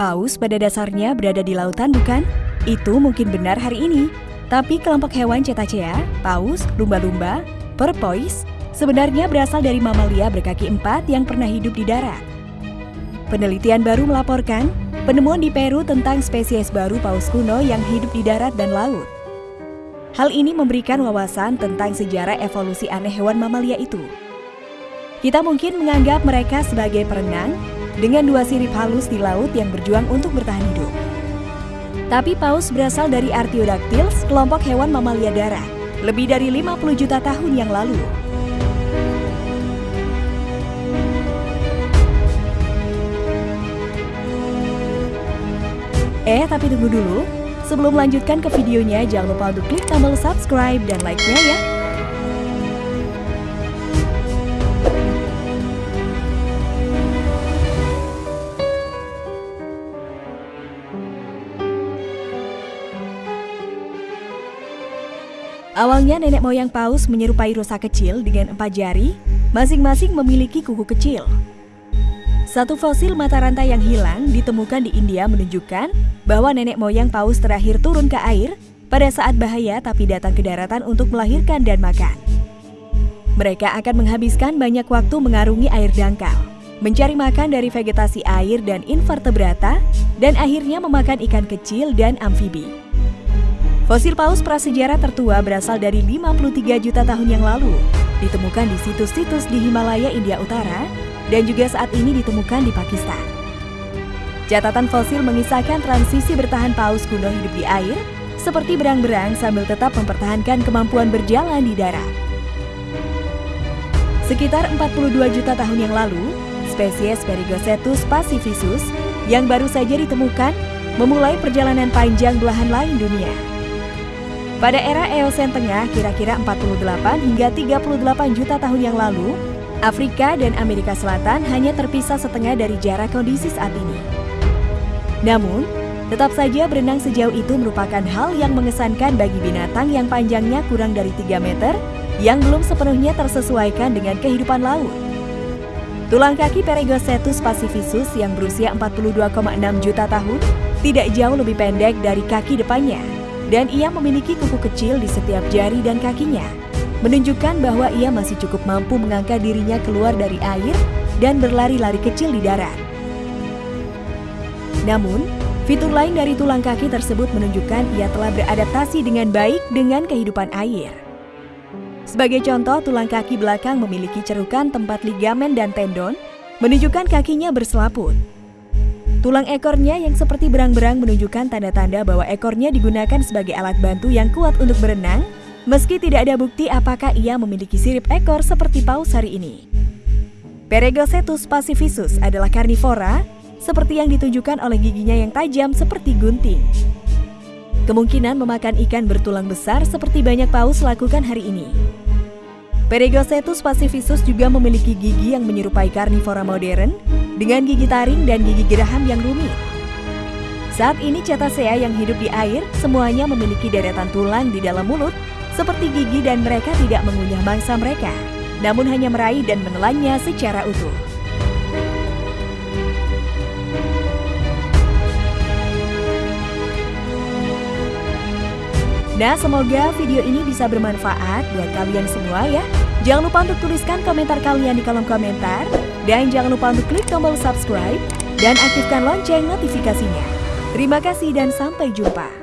Paus pada dasarnya berada di lautan bukan? Itu mungkin benar hari ini. Tapi kelompok hewan cetacea, paus, lumba-lumba, porpoise, sebenarnya berasal dari mamalia berkaki empat yang pernah hidup di darat. Penelitian baru melaporkan penemuan di Peru tentang spesies baru paus kuno yang hidup di darat dan laut. Hal ini memberikan wawasan tentang sejarah evolusi aneh hewan mamalia itu. Kita mungkin menganggap mereka sebagai perenang dengan dua sirip halus di laut yang berjuang untuk bertahan hidup. Tapi paus berasal dari Artiodactyls, kelompok hewan mamalia darat, lebih dari 50 juta tahun yang lalu. Eh, tapi tunggu dulu. Sebelum melanjutkan ke videonya, jangan lupa untuk klik tombol subscribe dan like-nya ya. Awalnya nenek moyang paus menyerupai rusa kecil dengan empat jari, masing-masing memiliki kuku kecil. Satu fosil mata rantai yang hilang ditemukan di India menunjukkan bahwa nenek moyang paus terakhir turun ke air pada saat bahaya tapi datang ke daratan untuk melahirkan dan makan. Mereka akan menghabiskan banyak waktu mengarungi air dangkal, mencari makan dari vegetasi air dan invertebrata, dan akhirnya memakan ikan kecil dan amfibi. Fosil paus prasejarah tertua berasal dari 53 juta tahun yang lalu, ditemukan di situs-situs di Himalaya, India Utara, dan juga saat ini ditemukan di Pakistan. Catatan fosil mengisahkan transisi bertahan paus kuno hidup di air, seperti berang-berang sambil tetap mempertahankan kemampuan berjalan di darat. Sekitar 42 juta tahun yang lalu, spesies Perigosetus pacificus yang baru saja ditemukan memulai perjalanan panjang belahan lain dunia. Pada era Eosen Tengah, kira-kira 48 hingga 38 juta tahun yang lalu, Afrika dan Amerika Selatan hanya terpisah setengah dari jarak kondisi saat ini. Namun, tetap saja berenang sejauh itu merupakan hal yang mengesankan bagi binatang yang panjangnya kurang dari 3 meter yang belum sepenuhnya tersesuaikan dengan kehidupan laut. Tulang kaki Peregosetus pacificus yang berusia 42,6 juta tahun tidak jauh lebih pendek dari kaki depannya dan ia memiliki kuku kecil di setiap jari dan kakinya, menunjukkan bahwa ia masih cukup mampu mengangkat dirinya keluar dari air dan berlari-lari kecil di darat. Namun, fitur lain dari tulang kaki tersebut menunjukkan ia telah beradaptasi dengan baik dengan kehidupan air. Sebagai contoh, tulang kaki belakang memiliki cerukan tempat ligamen dan tendon, menunjukkan kakinya berselaput. Tulang ekornya yang seperti berang-berang menunjukkan tanda-tanda bahwa ekornya digunakan sebagai alat bantu yang kuat untuk berenang, meski tidak ada bukti apakah ia memiliki sirip ekor seperti paus hari ini. Peregosetus pacificus adalah karnivora, seperti yang ditunjukkan oleh giginya yang tajam seperti gunting. Kemungkinan memakan ikan bertulang besar seperti banyak paus lakukan hari ini. Peregosetus pacificus juga memiliki gigi yang menyerupai karnivora modern, dengan gigi taring dan gigi geraham yang rumit. Saat ini cetacea yang hidup di air semuanya memiliki deretan tulang di dalam mulut seperti gigi dan mereka tidak mengunyah mangsa mereka, namun hanya meraih dan menelannya secara utuh. Nah, semoga video ini bisa bermanfaat buat kalian semua ya. Jangan lupa untuk tuliskan komentar kalian di kolom komentar. Dan jangan lupa untuk klik tombol subscribe dan aktifkan lonceng notifikasinya. Terima kasih dan sampai jumpa.